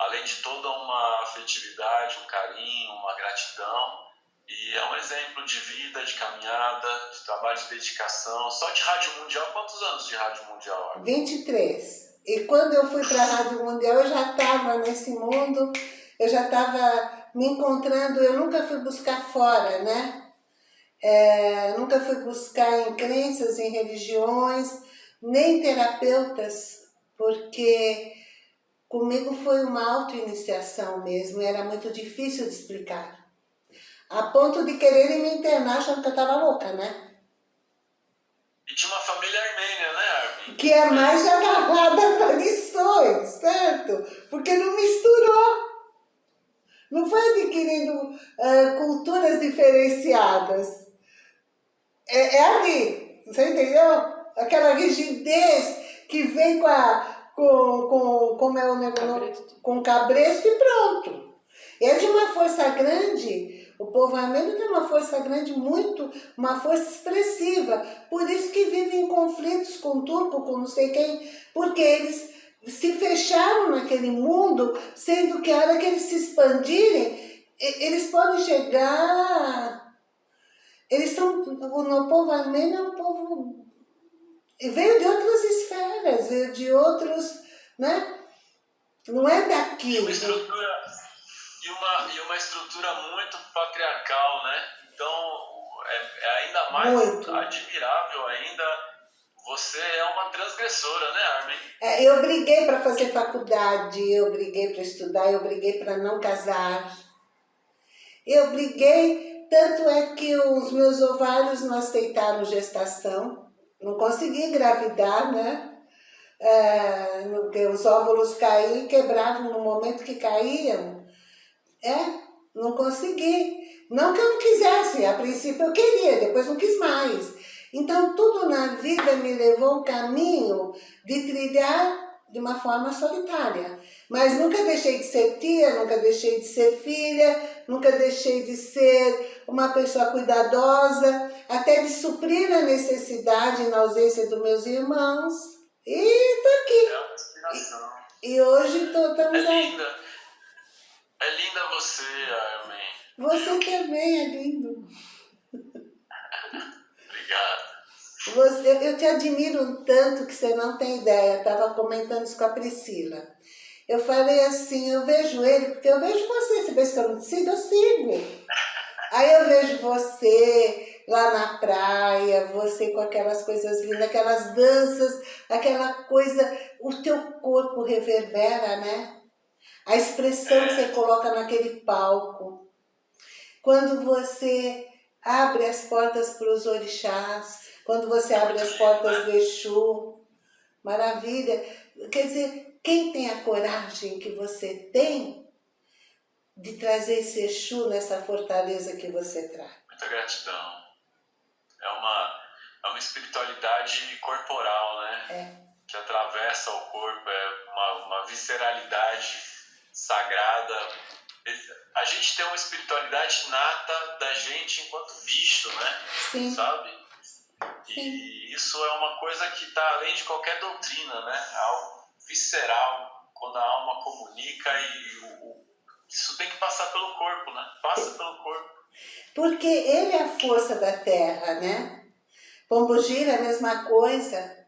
além de toda uma afetividade, um carinho, uma gratidão e é um exemplo de vida, de caminhada, de trabalho de dedicação. Só de Rádio Mundial, quantos anos de Rádio Mundial? 23. E quando eu fui para a Rádio Mundial, eu já estava nesse mundo, eu já estava me encontrando, eu nunca fui buscar fora, né? é, nunca fui buscar em crenças, em religiões, nem terapeutas, porque comigo foi uma auto-iniciação mesmo, era muito difícil de explicar. A ponto de quererem me internar achando que eu estava louca, né? E de uma família armênia, né, Armin? Que é mais agarrada a tradições, certo? Porque não misturou. Não foi adquirindo uh, culturas diferenciadas. É, é ali, você entendeu? Aquela rigidez que vem com a com, com como é o negócio, cabresto. com cabresto e pronto. É de uma força grande, o povo armênio tem uma força grande, muito, uma força expressiva. Por isso que vivem em conflitos com o turco, com não sei quem, porque eles se fecharam naquele mundo, sendo que a hora que eles se expandirem, eles podem chegar... Eles são, o povo armênio é um povo veio de outras esferas, veio de outros, né? Não é daqui. Uma estrutura, e uma, e uma estrutura muito patriarcal, né? Então, é, é ainda mais muito. admirável ainda você é uma transgressora, né, Armin? É, eu briguei para fazer faculdade, eu briguei para estudar, eu briguei para não casar. Eu briguei, tanto é que os meus ovários não aceitaram gestação não consegui engravidar, né? É, porque os óvulos caíam quebravam no momento que caíam. É, não consegui. Não que eu não quisesse, a princípio eu queria, depois não quis mais. Então tudo na vida me levou um caminho de trilhar de uma forma solitária. Mas nunca deixei de ser tia, nunca deixei de ser filha, nunca deixei de ser uma pessoa cuidadosa, até de suprir a necessidade na ausência dos meus irmãos. E tô aqui. É. E, e hoje tô, estamos é aí. É linda você, Armin. Você também é lindo. Obrigado. Você, eu te admiro tanto que você não tem ideia. Estava comentando isso com a Priscila. Eu falei assim, eu vejo ele, porque eu vejo você. Você vê que eu não te sigo? Eu sigo. Aí eu vejo você lá na praia, você com aquelas coisas lindas, aquelas danças, aquela coisa, o teu corpo reverbera, né? A expressão que você coloca naquele palco. Quando você abre as portas para os orixás, quando você abre as portas do Exu, maravilha. Quer dizer, quem tem a coragem que você tem de trazer esse Exu nessa fortaleza que você traz? Muita gratidão. É uma, é uma espiritualidade corporal, né? É. Que atravessa o corpo, é uma, uma visceralidade sagrada. A gente tem uma espiritualidade nata da gente enquanto bicho, né? Sim. Sabe? E isso é uma coisa que está além de qualquer doutrina, né? É algo visceral, quando a alma comunica e o, isso tem que passar pelo corpo, né? Passa pelo corpo. Porque ele é a força da terra, né? Pombogira é a mesma coisa.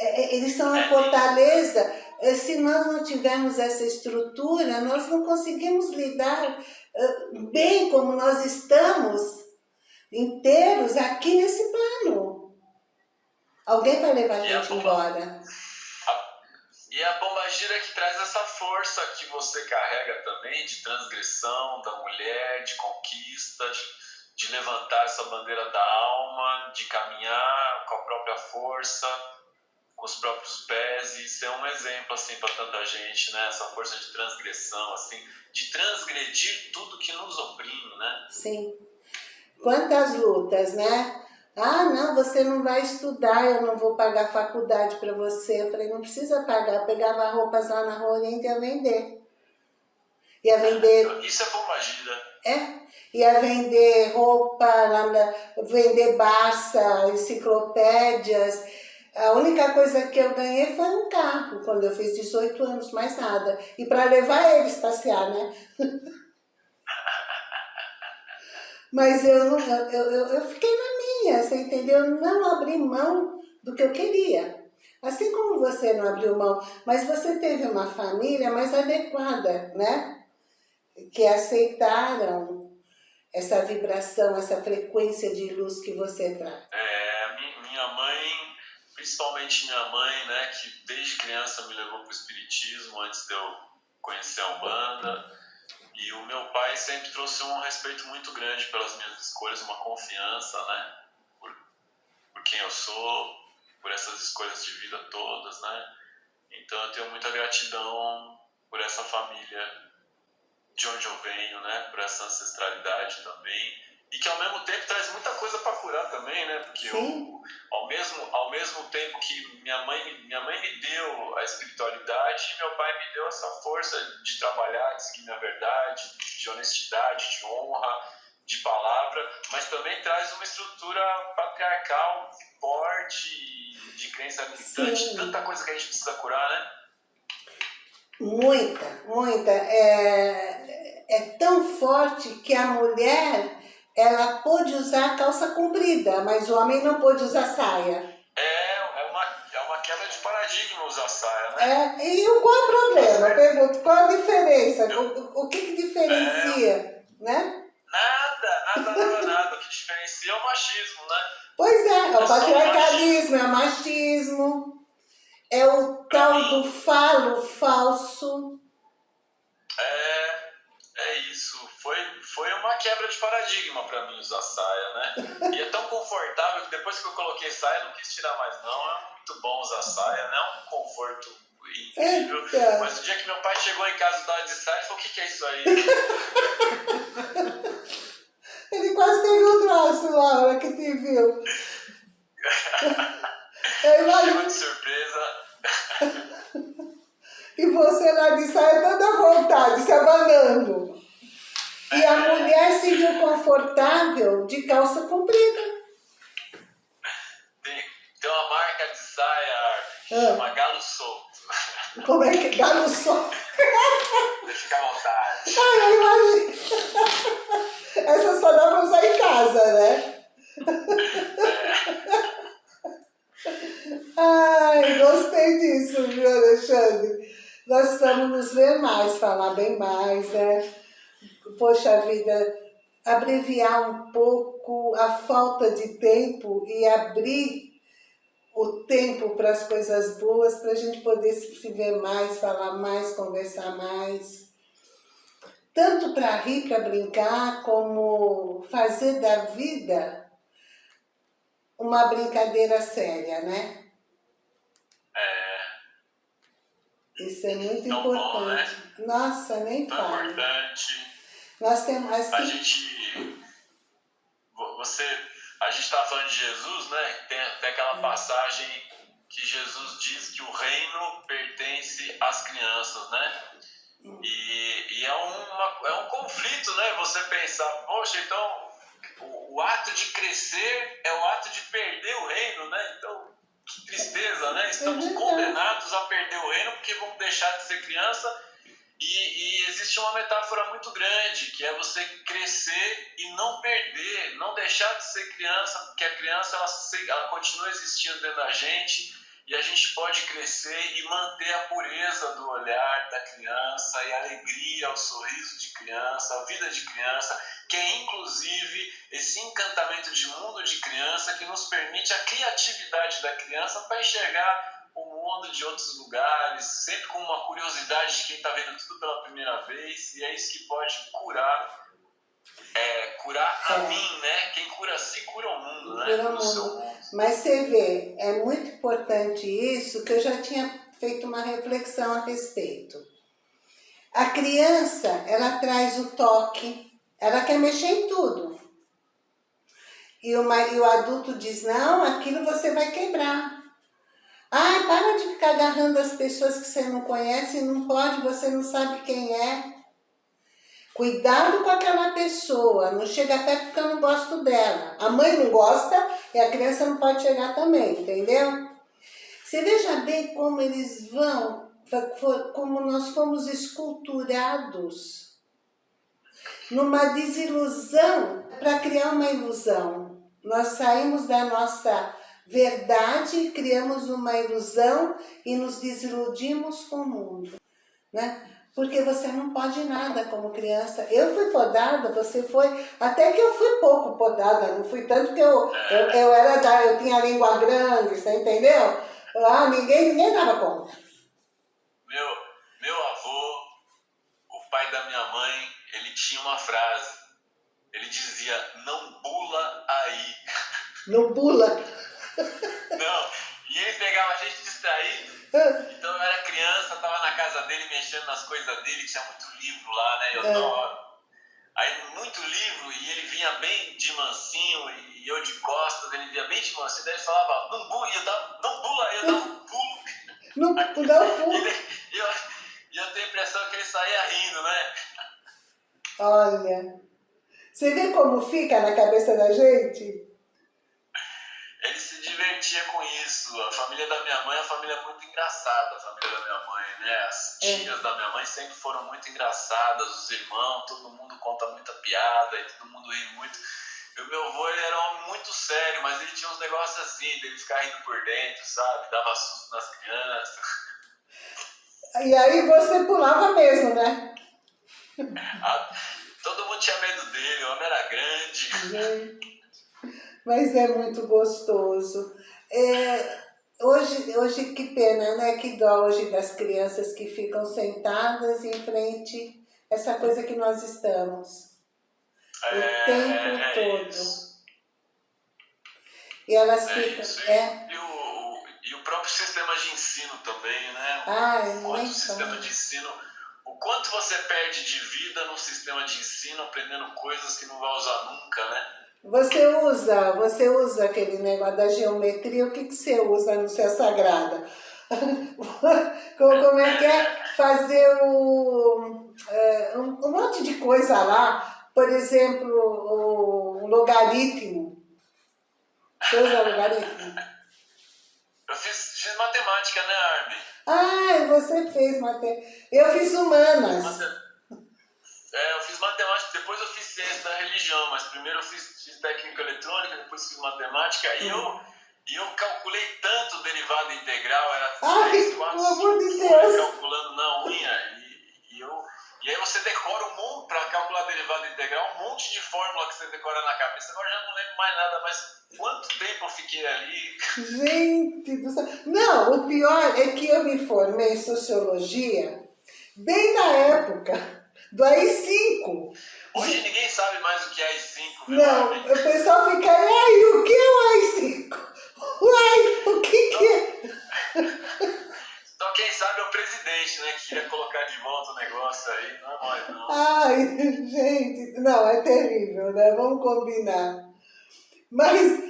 É, é, eles são a é. fortaleza. Se nós não tivermos essa estrutura, nós não conseguimos lidar bem como nós estamos inteiros aqui nesse plano. Alguém vai levar a gente embora. e a bomba gira que traz essa força que você carrega também de transgressão da mulher, de conquista, de, de levantar essa bandeira da alma, de caminhar com a própria força, com os próprios pés e ser um exemplo assim para tanta gente, né? Essa força de transgressão, assim, de transgredir tudo que nos oprime, né? Sim. Quantas lutas, né? Ah, não, você não vai estudar, eu não vou pagar faculdade para você. Eu falei, não precisa pagar. Eu pegava roupas lá na Rua Oriente e ia vender. Ia vender... Isso é pombagira. É? Ia vender roupa, vender Barça, enciclopédias. A única coisa que eu ganhei foi um carro, quando eu fiz 18 anos, mais nada. E para levar eles passear, né? Mas eu, não, eu, eu, eu fiquei na minha, você entendeu? Eu não abri mão do que eu queria. Assim como você não abriu mão, mas você teve uma família mais adequada, né? Que aceitaram essa vibração, essa frequência de luz que você traz? É, minha mãe, principalmente minha mãe, né, que desde criança me levou para o espiritismo antes de eu conhecer a Umbanda. E o meu pai sempre trouxe um respeito muito grande pelas minhas escolhas, uma confiança, né, por, por quem eu sou, por essas escolhas de vida todas, né. Então eu tenho muita gratidão por essa família de onde eu venho, né? Por essa ancestralidade também. E que ao mesmo tempo traz muita coisa para curar também, né? Porque eu, ao, mesmo, ao mesmo tempo que minha mãe, minha mãe me deu a espiritualidade, meu pai me deu essa força de trabalhar, de seguir minha verdade, de honestidade, de honra, de palavra, mas também traz uma estrutura patriarcal forte, de crença militante, tanta coisa que a gente precisa curar, né? Muita, muita. É, é tão forte que a mulher, ela pôde usar calça comprida, mas o homem não pôde usar saia. É, é uma, é uma quebra de paradigma usar saia, né? É, e qual é o problema? Eu pergunto, qual a diferença? O, o que, que diferencia, é, né? Nada, nada, nada, nada. O que diferencia é o machismo, né? Pois é, é o patriarcalismo, é o machismo. É o tal do falo falso. É, é isso. Foi, uma quebra de paradigma para mim usar saia, né? E é tão confortável que depois que eu coloquei saia, não quis tirar mais não. É muito bom usar saia, né? É um conforto incrível. Eita. Mas o dia que meu pai chegou em casa e tava de saia, ele falou, o que, que é isso aí? ele quase teve um troço hora que te viu. Eu imagino... de surpresa. e você lá de saia toda vontade, se abanando. E a mulher se viu confortável de calça comprida. Tem, tem uma marca de saia que ah. chama Galo Solto. Como é que é? Galo Solto? Deixa ficar à vontade. Ah, eu imagino. Essa só dá pra usar em casa, né? Ai, gostei disso, viu, Alexandre? Nós precisamos nos ver mais, falar bem mais, né? Poxa vida, abreviar um pouco a falta de tempo e abrir o tempo para as coisas boas, para a gente poder se ver mais, falar mais, conversar mais. Tanto para rir, para brincar, como fazer da vida uma brincadeira séria, né? É. Isso é muito Tão importante. Bom, né? Nossa, nem Tão fala. importante. Nós temos assim... A gente... Você... A gente está falando de Jesus, né? Tem, tem aquela passagem que Jesus diz que o reino pertence às crianças, né? E, e é, uma, é um conflito, né? Você pensar, poxa, então o, o, ato de crescer é o ato de perder o reino, né? Então, que tristeza, né? Estamos uhum. condenados a perder o reino porque vamos deixar de ser criança. E, existe uma metáfora muito grande, que é você crescer e não perder, não deixar de ser criança, porque a criança ela, ela continua existindo dentro da gente e a gente pode crescer e manter a pureza do olhar da criança e a alegria, o sorriso de criança, a vida de criança, que é inclusive esse encantamento de mundo de criança que nos permite a criatividade da criança para enxergar de outros lugares, sempre com uma curiosidade de quem está vendo tudo pela primeira vez, e é isso que pode curar é, curar a é. mim, né? Quem cura a si cura o mundo, né? Cura o mundo. Mas você vê, é muito importante isso, que eu já tinha feito uma reflexão a respeito. A criança, ela traz o toque, ela quer mexer em tudo. E o, e o adulto diz, não, aquilo você vai quebrar. Ah, para de ficar agarrando as pessoas que você não conhece, não pode, você não sabe quem é. Cuidado com aquela pessoa, não chega perto porque eu não gosto dela. A mãe não gosta e a criança não pode chegar também, entendeu? Você veja bem como eles vão, como nós fomos esculturados numa desilusão para criar uma ilusão. Nós saímos da nossa verdade, criamos uma ilusão e nos desiludimos com o mundo. Né? Porque você não pode nada como criança. Eu fui podada, você foi... Até que eu fui pouco podada, não fui tanto que eu, eu, eu era da... Eu tinha língua grande, você entendeu? Ah, ninguém, ninguém dava conta. Meu, meu avô, o pai da minha mãe, ele tinha uma frase. Ele dizia, não bula aí. Não bula? Não, e ele pegava a gente distraído. Então eu era criança, tava na casa dele mexendo nas coisas dele, tinha muito livro lá, né? Eu é. tava... Aí muito livro, e ele vinha bem de mansinho, e eu de costas, ele vinha bem de mansinho, daí ele falava, não bula, e eu dava, não bula, eu dava um pulo. Não, não dá um pulo. E eu, eu tenho a impressão que ele saía rindo, né? Olha, você vê como fica na cabeça da gente? Ele se divertia com isso. A família da minha mãe é uma família muito engraçada, a família da minha mãe, né? As é. tias é. da minha mãe sempre foram muito engraçadas, os irmãos, todo mundo conta muita piada e todo mundo ri muito. E o meu avô ele era um homem muito sério, mas ele tinha uns negócios assim, dele ficar rindo por dentro, sabe? Dava susto nas crianças. E aí você pulava mesmo, né? Ah, todo mundo tinha medo dele, o homem era grande mas é muito gostoso. É, hoje, hoje, que pena, né? Que dó hoje das crianças que ficam sentadas em frente a essa coisa que nós estamos. É, o tempo é todo. Isso. E elas é ficam... Isso. É. E, o, e o próprio sistema de ensino também, né? Ah, o nem sistema de ensino... O quanto você perde de vida no sistema de ensino aprendendo coisas que não vai usar nunca, né? Você usa, você usa aquele negócio da geometria, o que, que você usa no seu sagrada? Como é que é fazer o, é, um, um, monte de coisa lá, por exemplo, o, o logaritmo. Você usa logaritmo? Eu fiz, fiz matemática, né, Armin? Ah, você fez matemática. Eu fiz humanas. É, eu fiz matemática, depois eu fiz ciência da religião, mas primeiro eu fiz fiz técnica eletrônica, depois fiz matemática, e eu, e eu calculei tanto derivada integral, era 3, 4, 5 horas calculando na unha, e, e, eu, e aí você decora um monte, para calcular derivada integral, um monte de fórmula que você decora na cabeça, agora já não lembro mais nada, mas quanto tempo eu fiquei ali? Gente do céu! Não, o pior é que eu me formei em Sociologia bem na época do AI-5. Hoje ninguém sabe mais o que é AI-5. Não, o pessoal fica, ai, o que é o AI-5? Uai, o que que é? Então quem sabe é o presidente, né, que queria colocar de volta o negócio aí, não é nós não. Ai, gente, não, é terrível, né, vamos combinar. Mas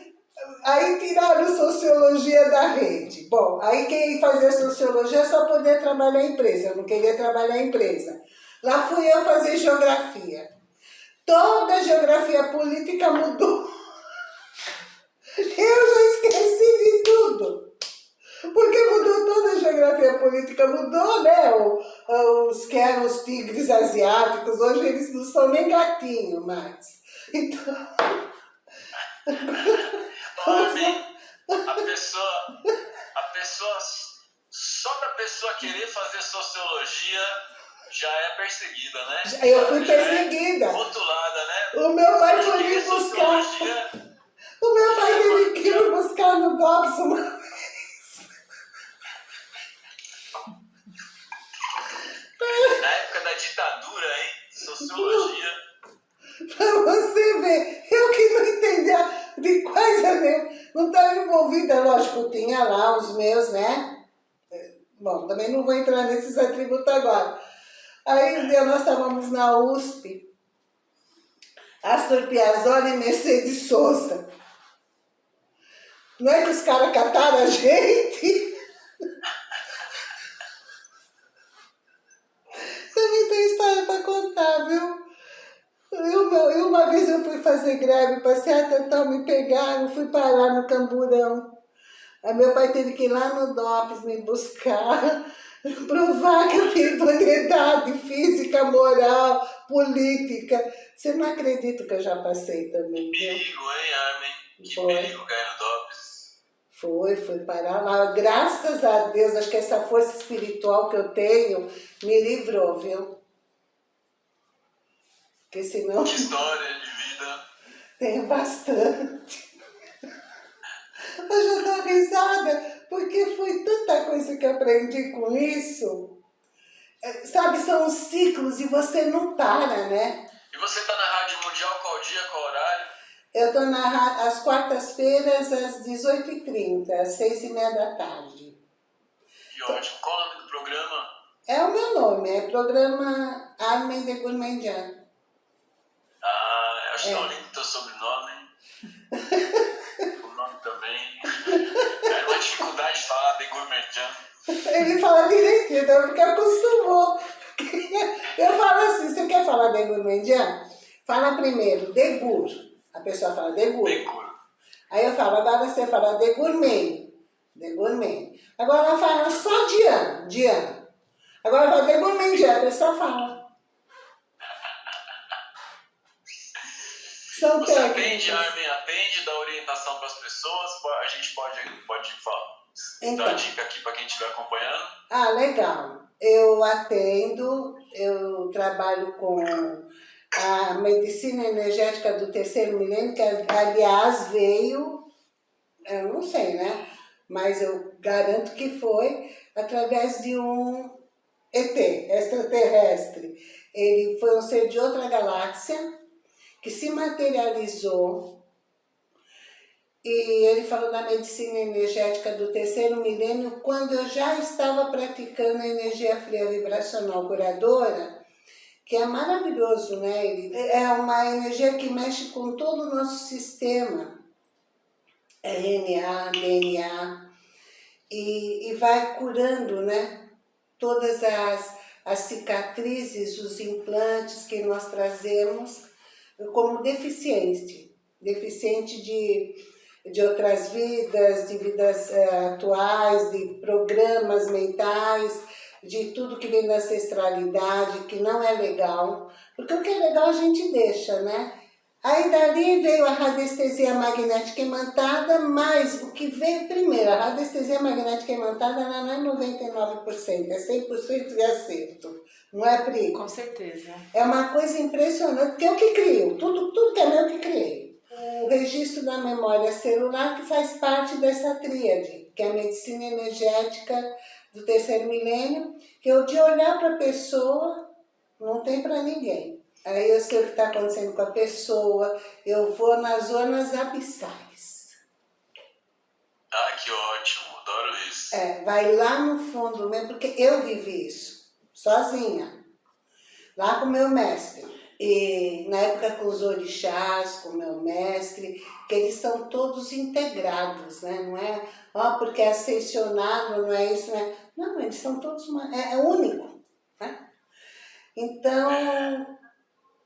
aí tiraram sociologia da rede. Bom, aí quem fazia sociologia é só poder trabalhar em empresa, eu não queria trabalhar em empresa. Lá fui eu fazer geografia. Toda a geografia política mudou. Eu já esqueci de tudo. Porque mudou toda a geografia política, mudou, né? Os que eram os tigres asiáticos, hoje eles não são nem gatinho mais. Então... Homem, a pessoa, a pessoa, só da pessoa querer fazer sociologia, já é perseguida, né? Eu fui já é perseguida. É rotulada, né? O meu pai foi me buscar. O meu pai teve que me buscar no DOPS uma vez. Na época da ditadura, hein? Sociologia. Pra você ver, eu que não entendia de coisa nenhuma. Não estava envolvida, lógico, tinha lá os meus, né? Bom, também não vou entrar nesses atributos agora. Aí nós estávamos na USP, Astor Piazzolla e Mercedes Sosa. Não é que os caras cataram a gente? Também tem história para contar, viu? Eu, eu, uma vez eu fui fazer greve, passei a tentar me pegar, eu fui parar no Camburão. Aí meu pai teve que ir lá no DOPS me buscar provar que eu tenho idoneidade física, moral, política. Você não acredita que eu já passei também, viu? Perigo, hein, Armin? Que Foi. perigo, Caio Dobbs. Foi, foi parar lá. Graças a Deus, acho que essa força espiritual que eu tenho me livrou, viu? Porque senão... Que história de vida. Tenho bastante. Hoje eu dou risada, porque foi tanta coisa que aprendi com isso. É, sabe, são os ciclos e você não para, né? E você está na Rádio Mundial qual dia, qual horário? Eu estou às quartas-feiras, às 18h30, às 6h30 da tarde. Que ótimo. Qual o nome do programa? É o meu nome, é programa Armen de Gourmandian. Ah, eu acho é. tão lindo o teu sobrenome. o nome também. É uma de falar de Gourmandian. Ele fala direitinho, então, porque acostumou. Eu falo assim, você quer falar de Gourmandian? Fala primeiro, de Gur. A pessoa fala de Gur. Aí eu falo, agora você fala de Gourmet. De Gourmet. Agora ela fala só de ano, de ano. Agora fala de Gourmandian, a pessoa fala. São Você técnicas. atende, Armin, atende, dá orientação para as pessoas, a gente pode, pode falar. Então, Dá dica aqui para quem estiver acompanhando. Ah, legal. Eu atendo, eu trabalho com a medicina energética do terceiro milênio, que aliás veio, eu não sei, né? Mas eu garanto que foi através de um ET, extraterrestre. Ele foi um ser de outra galáxia que se materializou e ele falou da medicina energética do terceiro milênio, quando eu já estava praticando a energia fria vibracional curadora, que é maravilhoso, né? É uma energia que mexe com todo o nosso sistema, RNA, DNA, e, e vai curando, né? Todas as, as cicatrizes, os implantes que nós trazemos como deficiente, deficiente de de outras vidas, de vidas é, atuais, de programas mentais, de tudo que vem da ancestralidade, que não é legal. Porque o que é legal a gente deixa, né? Aí dali veio a radiestesia magnética imantada, mas o que veio primeiro, a radiestesia magnética imantada ela não é 99%, é 100% de acerto. Não é, Pri? Com certeza. É uma coisa impressionante, porque eu que crio, tudo, tudo que é meu que criei o registro da memória celular que faz parte dessa tríade, que é a medicina energética do terceiro milênio, que eu de olhar para a pessoa não tem para ninguém. Aí eu sei o que está acontecendo com a pessoa, eu vou nas zonas abissais. Ah, que ótimo, adoro isso. É, vai lá no fundo mesmo, porque eu vivi isso, sozinha, lá com meu mestre. E na época com os orixás, com o meu mestre, que eles são todos integrados, né? Não é, ó, porque é ascensionado, não é isso, né? Não, eles são todos, uma, é, é único, né? Então,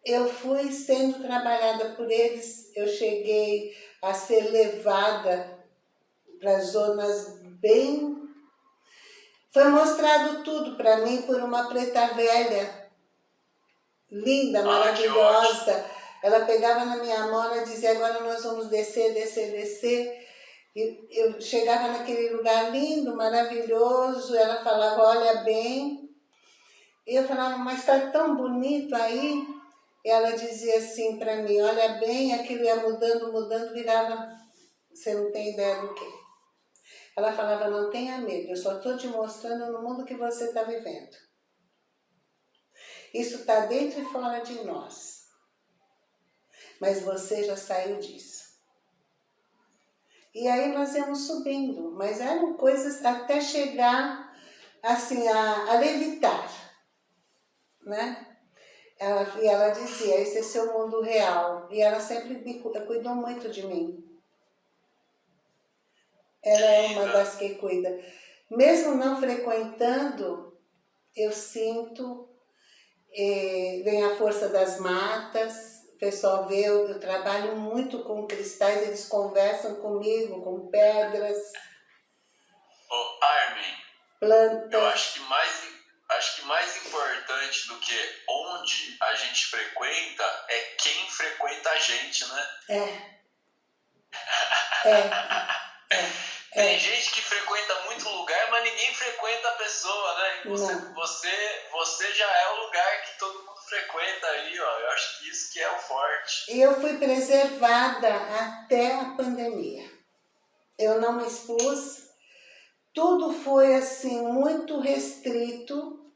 eu fui sendo trabalhada por eles, eu cheguei a ser levada para zonas bem... Foi mostrado tudo para mim por uma preta velha, linda, maravilhosa. Ela pegava na minha mão e dizia, agora nós vamos descer, descer, descer. E eu chegava naquele lugar lindo, maravilhoso, ela falava, olha bem. E eu falava, mas está tão bonito aí. E ela dizia assim para mim, olha bem, aquilo ia mudando, mudando, virava, você não tem ideia do quê. Ela falava, não tenha medo, eu só estou te mostrando no mundo que você está vivendo. Isso está dentro e fora de nós. Mas você já saiu disso. E aí nós íamos subindo, mas eram coisas até chegar assim a, a levitar, né? Ela, e ela dizia, esse é seu mundo real. E ela sempre me cuidou muito de mim. Ela é uma das que cuida. Mesmo não frequentando, eu sinto é, vem a força das matas, o pessoal vê, eu, eu, trabalho muito com cristais, eles conversam comigo, com pedras. Oh, Armin, plantas. eu acho que mais acho que mais importante do que onde a gente frequenta é quem frequenta a gente, né? É. É. é. Tem é. gente que frequenta muito lugar, mas ninguém frequenta a pessoa, né? Você, você, você já é o lugar que todo mundo frequenta aí, ó. Eu acho que isso que é o forte. E eu fui preservada até a pandemia. Eu não me expus, tudo foi assim muito restrito,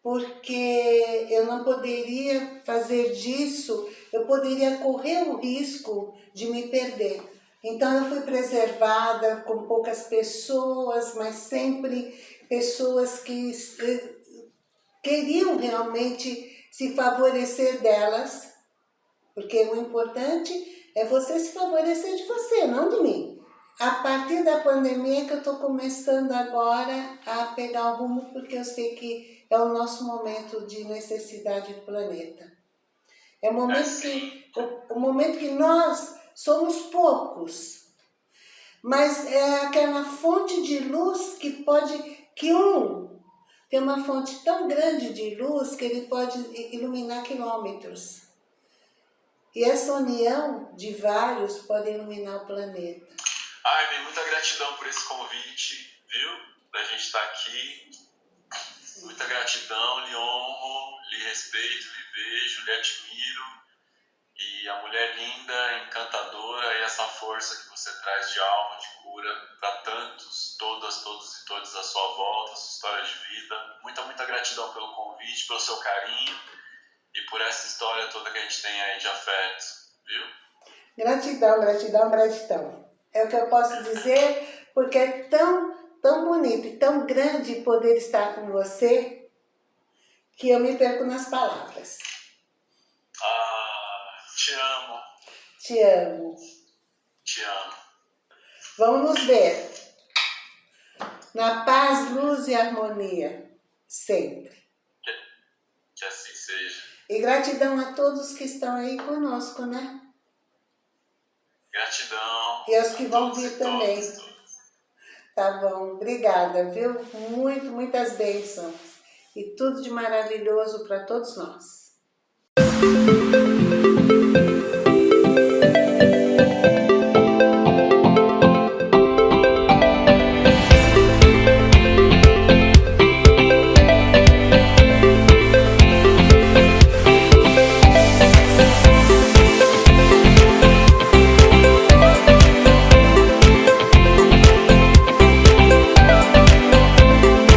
porque eu não poderia fazer disso, eu poderia correr o risco de me perder. Então eu fui preservada com poucas pessoas, mas sempre pessoas que eh, queriam realmente se favorecer delas, porque o importante é você se favorecer de você, não de mim. A partir da pandemia que eu estou começando agora a pegar o rumo, porque eu sei que é o nosso momento de necessidade do planeta. É o momento que, o, o momento que nós somos poucos, mas é aquela fonte de luz que pode, que um tem uma fonte tão grande de luz que ele pode iluminar quilômetros. E essa união de vários pode iluminar o planeta. Armin, muita gratidão por esse convite, viu? Da gente estar aqui. Muita gratidão, lhe honro, lhe respeito, lhe vejo, lhe admiro e a mulher linda, encantadora e essa força que você traz de alma, de cura para tantos, todas, todos e todas à sua volta, a sua história de vida. Muita, muita gratidão pelo convite, pelo seu carinho e por essa história toda que a gente tem aí de afeto, viu? Gratidão, gratidão, gratidão. É o que eu posso dizer, porque é tão, tão bonito e tão grande poder estar com você que eu me perco nas palavras. Te amo. Te amo. Te amo. Vamos nos ver. Na paz, luz e harmonia. Sempre. Que, que assim seja. E gratidão a todos que estão aí conosco, né? Gratidão. E aos que vão vir também. Todos, todos. Tá bom. Obrigada, viu? Muito, muitas bênçãos. E tudo de maravilhoso para todos nós.